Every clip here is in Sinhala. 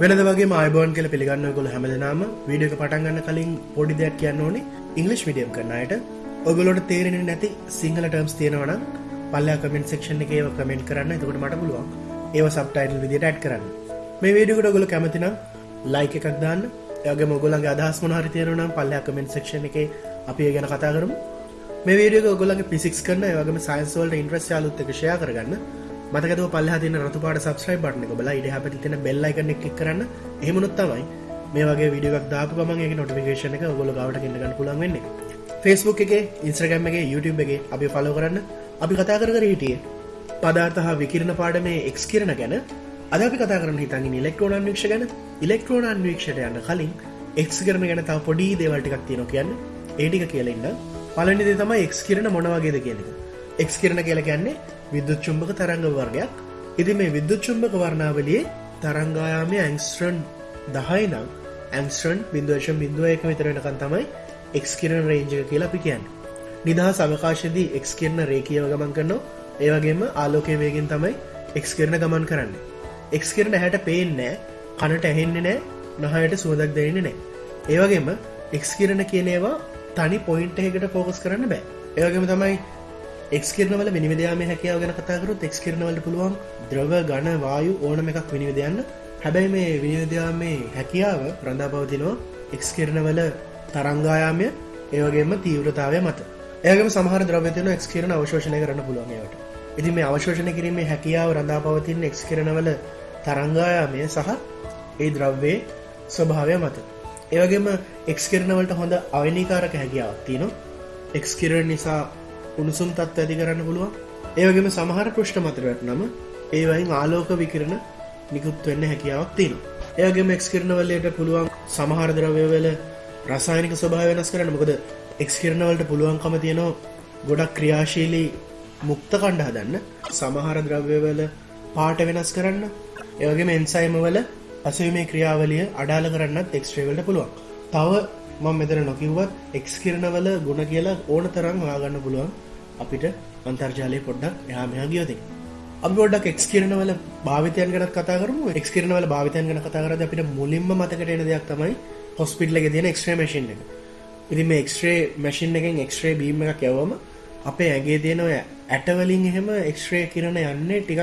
වෙනද වගේ මයිබෝන් කල පිළිගන්න ගොල හැමදනාම. වීඩියක පටන්ගන්න කලින් පොඩි දෙයක් කියන්න ඕනේ. ඉංගලිස් මිඩියම් කරන්නයට ඔගලොට තේරෙන නැති සිංහල ටර්ම්ස් තියෙනවන පල්ලා කමෙන්ට සක්ෂන් එක ඒව කමෙන්ට් කරන්න. එතකට මට පුළුවන්. ඒව සබ්ටයිල් විදිට ඇඩ් කරන්න. මේ වීඩියකට ගොල කැමතිනම් ලයික එකක් දාන්න. යගේ මොගොලගේ අදහස් මොනහරි තියෙනනම් පල්ලා කමෙන්ට සක්ෂන් එක අපි ගැන කතා කරමු. මේ වීඩියක ගොලගේ පිසික්ස් කරන්න වගේම සයින්ස්වල්ට ඉන්ට්‍රස් යාලුත් එක ෂය කරගන්න. මතකව පල්ල තින රතුපාට සබස්්‍රයි බට්න බල ඉඩ හැපට තින බෙල්ලයිකන එක් කරන්න. එහමුණොත් තමයි මේ වගේ විඩියක් දාපු ගමගේ නොටිකේෂන එක ගොල ගවට කියන්නගන්න පුළන් වෙන්නේ. ෆෙස්බුක් එක ඉන්ස්්‍රගම් එක YouTube එක අපි ෆලෝ කරන්න. අපි කතා කර කර හිටියේ පදාර්ථ හා විකිරණ පාඩමේ එක්ස් කිරණ ගැන. අද අපි කතා කරන හිතන් ඉලෙක්ට්‍රෝන අන්වේක්ෂ ගැන. ඉලෙක්ට්‍රෝන අන්වේක්ෂයට යන්න කලින් එක්ස් කරන ගැන තාව පොඩි දේවල්ටිකක් තියෙන කියන්න. ඒටික කියලෙන්න පලනිදේ තමයි එක්ස් කිරණ මොනවගේද කියනක එක්ස් කිරණ කියල කියන්නේ විද්දුත් චුම්භක තරංග වර්ගයක්. ඉති මේ විද්දුත් චුම්භක වර්ණාවලියේ තරංගායාමය ඇංස්ට්‍රන් දහයි නම් ඇන්ස්ට්‍රන් බින්දුවශ බින්දුව එක විතරෙනකන් තමයි එක්ස් කිරණ රේජක කියලා අපි කියන්න. නිදහ සවකාශදී එක්ස් කියන්න රේකියව ගමන් කරනවා. ඒවගේම ආලෝකය වේගෙන් තමයි එක්ස් කරන ගමන් කරන්න. එක්ස් කරන හැට පේන්නෑ කනට ඇහෙන්නේ නෑ නහයට සුවදක් දෙන්නේ නෑ ඒවගේම එක්ස් කිරණ කියනේවා තනි පොයින්ට එකට ෆෝකස් කරන්න බෑ. ඒවගේම තමයි එක් කිරනවල විනිවිදයාම හැකයාව ගැන කතාකරුත් එක් කිරනවලට පුළුවන් ද්‍රව ගණ වායු ඕනම එකක් විනිවිදයන්න. හැබැයි මේ විනිවිදයාමේ හැකියාව රඳා පවතිනවා එක්ස් කිරනවල තරංගායාමය ඒවගේම තීවරතාවය මත. ඒගම සමහර ද්‍රවතයන එක්ස් කිරන අවශෝෂණය කරන්න පුළුවන්යට ඉති මේ අවශෝෂණ කිරීමේ හැකියාව රඳා පවතින් එක්ස් කරනවල තරංගායාමය සහ ඒ ද්‍රව්වේ ස්වභාවය මත. ඒවගේම එක්ස් කරනවලට හොඳ අවනිකාරක හැකියාවක් තියනවා. එක්ස් කිරණ නිසා උණුසුම් තත්ව ඇති කරන්න පුළුවන්. ඒවගේම සමහර පෘෂ්ඨ මතරට නම ඒවයින් ආලෝක විකිරණ නිකුත් වෙන්න හැකියාවක් තියෙන ඒගේම එක්ස් කරනවලට පුළුවන් සමහර ද්‍රවයවල රසායනික ස්වභාව වෙනස් කරන්න. මොකද එක්ස් කරනවලට පුළුවන්කම තියෙනවා ගොඩක් ක්‍රියාශීලී මුක්ත කණ්ඩ හදන්න සමහර ද්‍රව්‍යවල පාට වෙනස් කරන්න ඒවගේ එන්සයිමවල අසවීමේ ක්‍රියාවලිය අඩාල කරන්නත් එක්ස්ට්‍රේවලට පුළුවන්. තව මං මෙතර නොකිව්වත් එක්ස් කිරණවල ගුණ කියලා ඕන තරම් වාගන්න පුළුවන්. අපිට අන්තර්ජාලය පොඩ්ඩක් එහා මෙහා ගියෝති අපි පොඩ්ඩක් එක්ස් කිරණවල භාවිතයන් ගැන කතා කරමු. එක්ස් කිරණවල භාවිතයන් ගැන කතා කරද අපිට මුලින්ම මතකට එන දෙයක් තමයි හොස්පිටල එක තියෙන එක්ස්ට්‍රේ මශන් එක. ඉති මේ එක්ස්ට්‍රේ මැසින් එකෙන් එක්ස්ට්‍රේ බීම එකක් යවම අපේ ඇගේ තියෙනව ඇටවලින් එහෙම එක්ස්ට්‍රේ කිරණ යන්නේ ටිකක්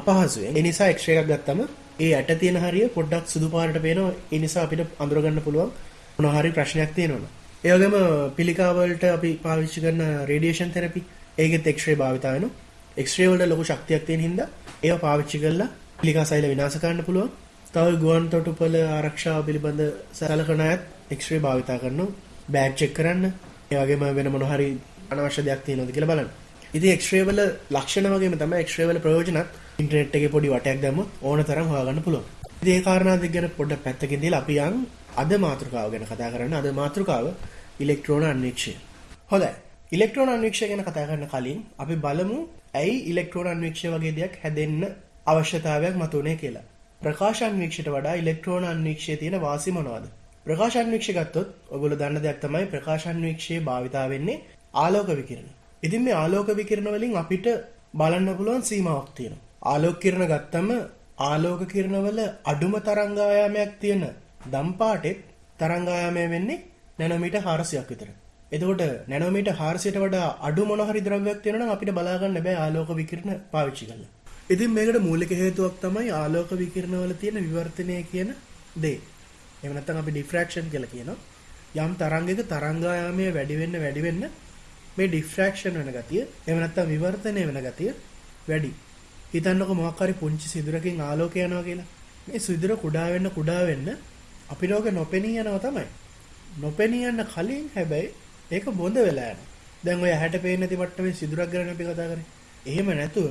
අපහසුවේ එනිසා එක්ෂ්‍රේ එකක් ගත්තම ඒ ඇට තියෙන හරිය පොඩ්ඩක් සුදු පාරට පේනවා. එනිසා අපිට අඳුරගන්න පුළුවන් මොනහරි ප්‍රශ්නයක් තියෙනවා ඒවගේම පිළිකාවලට අපි පාවිච්චි කරන රේඩියේෂන් තෙරපි ඒගෙත් එක්ෂ්‍රේ භාවිතායන එක්ස්්‍රේවලට ලොකු ශක්තියක් තියෙන හිද ඒ පාවිච්චි කරලා පිළිකා සයිල විනාසකන්න පුළුවන්. තව ගුවන් තොටුපල ආරක්ෂාව පිළිබඳ සැලකන ඇත් එක්ස්්‍රේ භාවිතා කරන්න බෑග් චෙක් කරන්න. ඒවගේම වෙන මොනහරි අනවශ්‍ය දෙයක් තියෙනොද කියල බලන්න. ඉති එක්ස්්‍රේවල ලක්ෂණ වගේ තම එක්ස්්‍රේවල ප්‍රයෝජනත් ඉන්ටනෙට් එක පොඩි වටයක් දැම ඕන තරම් හවාගන්න පුළුවන්. ඒ කාරණාද ගැන පොඩ පැත්තකින්දේ අපියන් අද මාතෘකාව ගැන කතා කරන්න. අද මාතෘකාව ඉලෙක්ට්‍රෝන අන්වේක්ෂය. හොඳ ඉලෙක්ට්‍රෝන අන්වේක්ෂය ගැන කතා කරන්න කලින් අපි බලමු ඇයි ඉලෙක්ට්‍රෝන අන්වේක්ෂය වගේ දෙයක් හැදෙන්න අවශ්‍යතාවයක් මතුනේ කියලා. ප්‍රකාශන්වීක්ෂයට වඩා ඉලෙක්ට්‍රෝන අන්වීක්ෂය තියෙන වාසි මොනවාද? ප්‍රකාශන්වීක්ෂ ගත්තොත් ඔගොල දන්න දෙයක් තමයි ප්‍රකාශන්වීක්ෂයේ භාවිතා වෙන්නේ ආලෝක විකිරණ. ඉතින් මේ ආලෝක විකිරණ වලින් අපිට බලන්න පුළුවන් සීමාවක් තියෙනවා. ආලෝක කිරණ ගත්තම ආලෝක කිරණවල අඩුම තරංගායාමයක් තියෙන දම්පාටෙත් තරංගායාමය වෙන්නේ නැනොමීට හාරසියක් විතර. එතකොට නැනොමීට හාරසියට වඩා අඩු මොනහරි ද්‍රව්‍යයක් තියෙනවා අපිට බලාගන්න බෑ ආලෝක විකිරණ පාවිච්චි කරලා. ඉතින් මේකට මූලික හේතුවක් තමයි ආලෝක විකිරණවල තියෙන විවර්තනය කියන දේ. එහෙම නැත්නම් අපි ඩිෆ්‍රැක්ෂන් කියලා කියනවා. යම් තරංගයක තරංගායාමය වැඩි වෙන්න වැඩි වෙන්න මේ ඩිෆ්‍රැක්ෂන් වෙන ගතිය එහෙම නැත්නම් විවර්තනය වෙන ගතිය වැඩි. හිතන්නකො මොකක් හරි පුංචි සිදුරකින් ආලෝකය යනවා කියලා. මේ සිදුර කුඩා වෙන්න කුඩා වෙන්න අපි ලෝක නොපෙනී යනවා තමයි. නොපෙනී යන්න කලින් හැබැයි ඒක බොඳ වෙලා යනවා. දැන් ඔය ඇහැට පේන්නේ නැති මට්ටමේ සිදුරක් ගැන අපි කතා කරේ. එහෙම නැතුව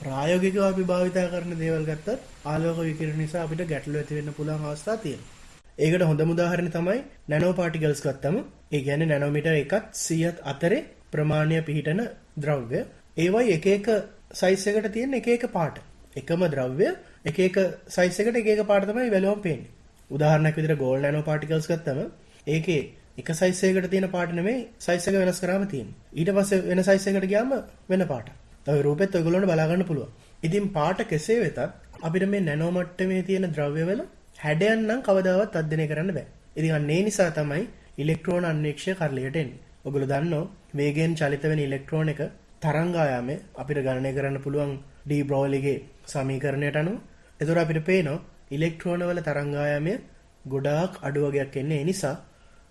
ප්‍රායෝගිකව අපි භාවිතා කරන දේවල් ගත්තත් ආලෝක විකිරණ නිසා අපිට ගැටලු ඇති වෙන්න පුළුවන් අවස්ථා තියෙනවා. ඒකට හොඳම උදාහරණය තමයි නැනෝ පාටිකල්ස් ගත්තම ඒ කියන්නේ නැනෝමීටර් එකත් 100ත් අතරේ ප්‍රමාණය පිහිටන ද්‍රව්‍ය. ඒවයි එක එක සයිස් එකට තියෙන එක එක පාට. එකම ද්‍රව්‍ය එක එක සයිස් එකට එක එක පාට තමයි වැලුවම් පේන්නේ. උදාහරණයක් විදිහට ගෝල්ඩ් නැනෝ පාටිකල්ස් ගත්තම ඒකේ එක සයිස් එකකට තියෙන පාට නෙමෙයි සයිස් එක වෙනස් කරාම තියෙන්නේ. ඊට පස්සේ වෙන සයිස් එකකට ගියාම වෙන පාට. තව රූපෙත් ඔයගොල්ලන්ට බලා ගන්න පුළුවන්. ඉතින් පාට කෙසේ වෙතත් අපිට මේ නැනෝ මට්ටමේ තියෙන ද්‍රව්‍යවල හැඩයන්නම් කවදාවත් අධ්‍යයනය කරන්න බෑ. ඉතින් අන්න ඒ නිසා තමයි ඉලෙක්ට්‍රෝන අන්වීක්ෂය කරලියට එන්නේ. ඔගොල්ලෝ දන්නෝ වේගයෙන් චලිත වෙන ඉලෙක්ට්‍රෝන එක තරංගායාමයේ අපිට ගණනය කරන්න පුළුවන් ඩී බ්‍රෝලිගේ සමීකරණයට අනුව. එතකොට අපිට පේනවා ඉලෙක්ට්‍රෝන වල තරංගායාමය ගොඩාක් අඩු වගයක් එන්නේ ඒ නිසා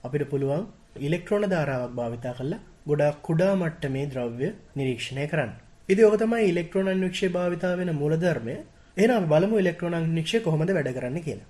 අපිට පුළුවන් ඉලෙක්ට්‍රෝන ධාරාවක් භාවිතා කරලා ගොඩාක් කුඩා මට්ටමේ ද්‍රව්‍ය නිරීක්ෂණය කරන්න. ඉතින් ඔක තමයි ඉලෙක්ට්‍රෝන අන්වීක්ෂය භාවිතා වෙන මූලධර්මය. එහෙනම් අපි බලමු ඉලෙක්ට්‍රෝන අන්වීක්ෂය කොහොමද වැඩ කරන්නේ කියලා.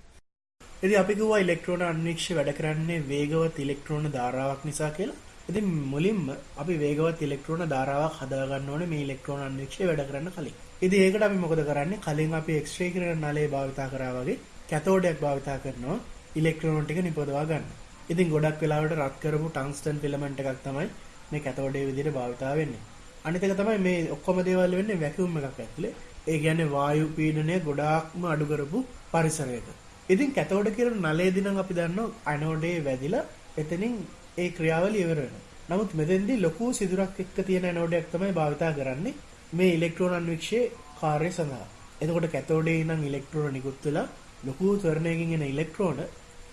ඉතින් අපි කිව්වා ඉලෙක්ට්‍රෝන අන්වීක්ෂය වැඩ කරන්නේ වේගවත් ඉලෙක්ට්‍රෝන ධාරාවක් නිසා කියලා. ඉතින් මුලින්ම අපි වේගවත් ඉලෙක්ට්‍රෝන ධාරාවක් හදාගන්න ඕනේ මේ ඉලෙක්ට්‍රෝන අන්වීක්ෂය වැඩ කරන්න කලින්. ඉතින් ඒකට අපි මොකද කරන්නේ? කලින් අපි එක්ස්රේ කිරණ නලය භාවිතා කරා වගේ කැතෝඩයක් භාවිතා කරනවා ඉලෙක්ට්‍රෝන ටික නිපදවා ගන්න. ඉතින් ගොඩක් වෙලාවට රත් කරපු ටංස්ටන් ෆිලමන්ට් එකක් තමයි මේ කැතෝඩේ විදිහට භාවිතා වෙන්නේ. අනිත් එක තමයි මේ ඔක්කොම දේවල් වෙන්නේ වැකියුම් එකක් ඇතුලේ. ඒ කියන්නේ වායු පීඩනය ගොඩාක්ම අඩු කරපු පරිසරයක. ඉතින් කැතෝඩ කියන නලයේදී නම් අපි දන්නවා ඇනෝඩේ වැදිලා එතනින් ඒ ක්‍රියාවලිය ඉවර වෙනවා. නමුත් මෙතෙන්දී ලොකු සිදුරක් එක්ක තියෙන ඇනෝඩයක් තමයි භාවිතා කරන්නේ මේ ඉලෙක්ට්‍රෝන අන්වීක්ෂයේ කාර්යය සඳහා. එතකොට කැතෝඩේ ඉඳන් ඉලෙක්ට්‍රෝන නිකුත් වෙලා ලොකු ත්වරණයකින් එන ඉලෙක්ට්‍රෝන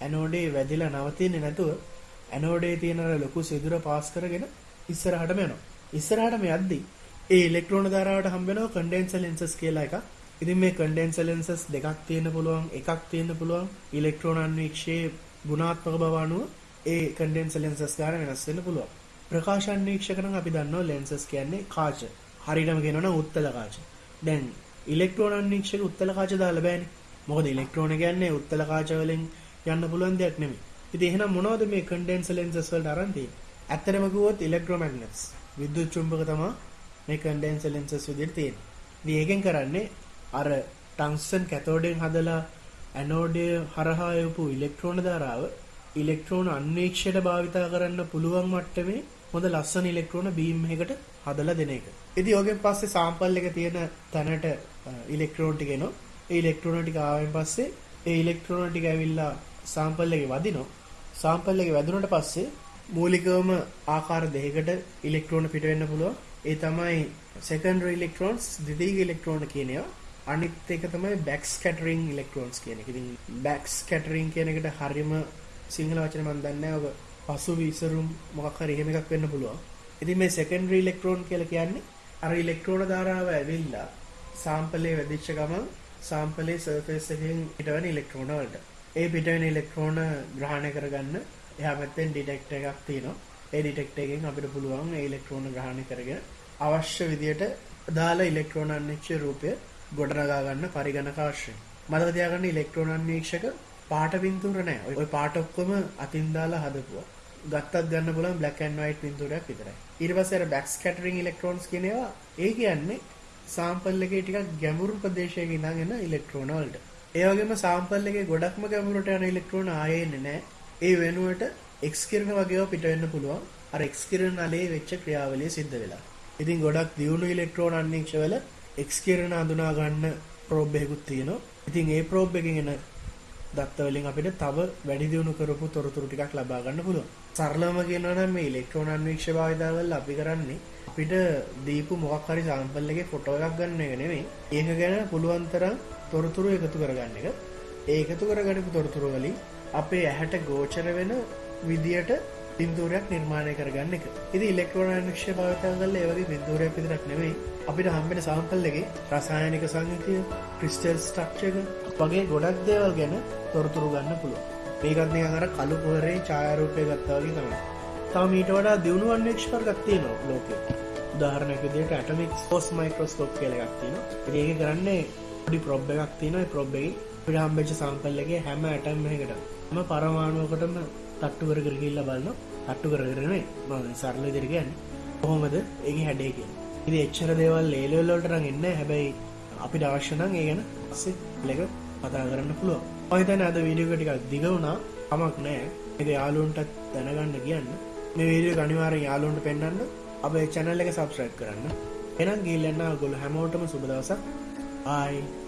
ඇනෝඩේ වැදිලා නවතින්නේ නැතුව ඇනෝඩේ තියෙන ලොකු සිදුර පාස් කරගෙන ඉස්සරහටම යනවා. ඉස්සරහටම යද්දී ඒ ඉලෙක්ට්‍රෝන ධාරාවට හම්බ වෙනවා කන්ඩෙන්සර් ලෙන්සස් කියලා එකක්. ඉතින් මේ කන්ඩෙන්සර් ලෙන්සස් දෙකක් තියෙන්න පුළුවන්, එකක් තියෙන්න පුළුවන්. ඉලෙක්ට්‍රෝන අන්වීක්ෂයේ ගුණාත්මක බව අනුව ඒ කන්ඩෙන්සර් ලෙන්සස් ගාන වෙනස් වෙන්න පුළුවන්. ප්‍රකාශ අන්වීක්ෂක නම් අපි දන්නවා ලෙන්සස් කියන්නේ කාච. හරියටම කියනවනම් උත්තල කාච. දැන් ඉලෙක්ට්‍රෝන අන්වීක්ෂක උත්තල කාච දාලා බෑනේ. මොකද ඉලෙක්ට්‍රෝන කියන්නේ උත්තල කාච වලින් යන්න පුළුවන් දෙයක් නෙමෙයි. ඉතින් එහෙනම් මොනවද මේ කන්ඩෙන්සර් ලෙන්සස් වලට අරන් තියෙන්නේ? ඇත්තටම කිව්වොත් ඉලෙක්ට්‍රෝමැග්නට්ස්. විද්‍යුත් චුම්බක තමයි මේ කන්ඩෙන්සර් ලෙන්සස් විදිහට තියෙන්නේ. ඉතින් ඒකෙන් කරන්නේ අර ටංස්ටන් කැතෝඩෙන් හදලා ඇනෝඩය හරහා යපු ඉලෙක්ට්‍රෝන ධාරාව ඉලෙක්ට්‍රෝන අන්වීක්ෂයට භාවිතා කරන්න පුළුවන් මට්ටමේ හොඳ ලස්සන ඉලෙක්ට්‍රෝන බීම් එකකට හදලා දෙන එක. ඉතින් ඔගෙන් පස්සේ සාම්පල් එක තියෙන තැනට ඉලෙක්ට්‍රෝන ටික එනවා. ඒ ඉලෙක්ට්‍රෝන ටික ආවෙන් පස්සේ ඒ ඉලෙක්ට්‍රෝන ටික ඇවිල්ලා සාම්පල් එකේ වදිනවා. සාම්පල් එකේ වැදුනට පස්සේ මූලිකවම ආකාර දෙකකට ඉලෙක්ට්‍රෝන පිට වෙන්න පුළුවන්. ඒ තමයි සෙකන්ඩරි ඉලෙක්ට්‍රෝන්ස් ද්විතීයික ඉලෙක්ට්‍රෝන කියන ඒවා. අනිත් එක තමයි බැක් ස්කැටරින් ඉලෙක්ට්‍රෝන්ස් කියන එක. ඉතින් බැක් ස්කැටරින් කියන එකට හරියම සිංහල වචන මම දන්නේ නැහැ. ඔබ පසු විසරුම් මොකක් හරි එහෙම එකක් වෙන්න පුළුවන්. ඉතින් මේ සෙකන්ඩරි ඉලෙක්ට්‍රෝන කියලා කියන්නේ අර ඉලෙක්ට්‍රෝන ධාරාව ඇවිල්ලා සාම්පලේ වැදිච්ච ගමන් සාම්පලේ සර්ෆේස් එකෙන් පිටවෙන ඉලෙක්ට්‍රෝන වලට. ඒ පිටවෙන ඉලෙක්ට්‍රෝන ග්‍රහණය කරගන්න එහා පැත්තෙන් ඩිටෙක්ටර් එකක් තියෙනවා. ඒ ඩිටෙක්ටර් එකෙන් අපිට පුළුවන් ඒ ඉලෙක්ට්‍රෝන ග්‍රහණය කරගෙන අවශ්‍ය විදියට දාලා ඉලෙක්ට්‍රෝන අන්වීක්ෂ රූපය ගොඩනගා ගන්න පරිගණක අවශ්‍යයි. මතක තියාගන්න ඉලෙක්ට්‍රෝන අන්වීක්ෂක පාට පින්තූර නෑ. ওই පාට ඔක්කොම අතින් දාලා හදපුවා. ගත්තත් ගන්න පුළුවන් black and white පින්තූරයක් විතරයි. ඊට පස්සේ අර back scattering electrons කියන ඒවා ඒ කියන්නේ සාම්පල් එකේ ටිකක් ගැඹුරු ප්‍රදේශයක ඉඳන් එන ඉලෙක්ට්‍රෝන වලට. ඒ වගේම සාම්පල් එකේ ගොඩක්ම ගැඹුරට යන ඉලෙක්ට්‍රෝන ආයේ එන්නේ නැහැ. ඒ වෙනුවට X කිරණ වගේව පිට වෙන්න පුළුවන්. අර X කිරණ නලයේ වෙච්ච ක්‍රියාවලිය සිද්ධ වෙලා. ඉතින් ගොඩක් දියුණු ඉලෙක්ට්‍රෝන අන්වීක්ෂවල X කිරණ අඳුනා ගන්න ප්‍රෝබ් එකකුත් තියෙනවා. ඉතින් ඒ ප්‍රෝබ් එකෙන් එන දත්ත වලින් අපිට තව වැඩි දියුණු කරපු තොරතුරු ටිකක් ලබා ගන්න පුළුවන්. සරලවම කියනවා නම් මේ ඉලෙක්ට්‍රෝන අන්වීක්ෂ භාවිතා කරලා අපි කරන්නේ අපිට දීපු මොකක් හරි සාම්පල් එකේ ෆොටෝ එකක් ගන්න එක නෙමෙයි. ඒක ගැන පුළුවන් තරම් තොරතුරු එකතු කරගන්න එක. ඒ එකතු කරගන්නපු තොරතුරු වලින් අපේ ඇහැට ගෝචර වෙන විදියට පින්තූරයක් නිර්මාණය කරගන්න එක. ඉතින් ඉලෙක්ට්‍රෝන අන්වීක්ෂ භාවිතා කරලා ඒ වගේ පින්තූරයක් විතරක් නෙමෙයි අපිට හම්බෙන සාම්පල් එකේ රසායනික සංයුතිය, ක්‍රිස්ටල් ස්ට්‍රක්චර් වගේ ගොඩක් දේවල් ගැන තොරතුරු ගන්න පුළුවන්. මේකත් නිකන් අර කළු පොරේ ඡායාරූපය ගත්තා වගේ තමයි. තව ඊට වඩා දියුණු අන්වීක්ෂකයක් තියෙනවා ලෝකේ. උදාහරණයක් විදිහට ඇටොමික් ෆෝස් මයික්‍රොස්කෝප් කියලා එකක් තියෙනවා. ඉතින් ඒක කරන්නේ පොඩි ප්‍රොබ් එකක් තියෙනවා. ඒ ප්‍රොබ් එකේ අපිට හම්බෙච්ච සාම්පල් එකේ හැම ඇටම් එකකටම හැම පරමාණුවකටම තට්ටු කර කර ගිහිල්ලා බලනවා. තට්ටු කර කර නෙමෙයි. මම සරල විදිහට කියන්නේ. කොහොමද ඒකේ හැඩය කියන්නේ. ඉතින් එච්චර දේවල් ඒ ලෙවල් වලට නම් එන්නේ නැහැ. හැබැයි අපිට අවශ්‍ය නම් ඒ ගැන පස්සේ ලෙක කතා කරන්න පුළුවන්. මම හිතන්නේ අද වීඩියෝ එක ටිකක් දිග වුණා. කමක් නැහැ. මේක යාළුවන්ටත් දැනගන්න කියන්න. මේ වීඩියෝ එක අනිවාර්යෙන් යාළුවන්ට පෙන්වන්න. අපේ channel එක subscribe කරන්න. එහෙනම් ගිහින් යන්න ඔයගොල්ලෝ හැමෝටම සුබ දවසක්. bye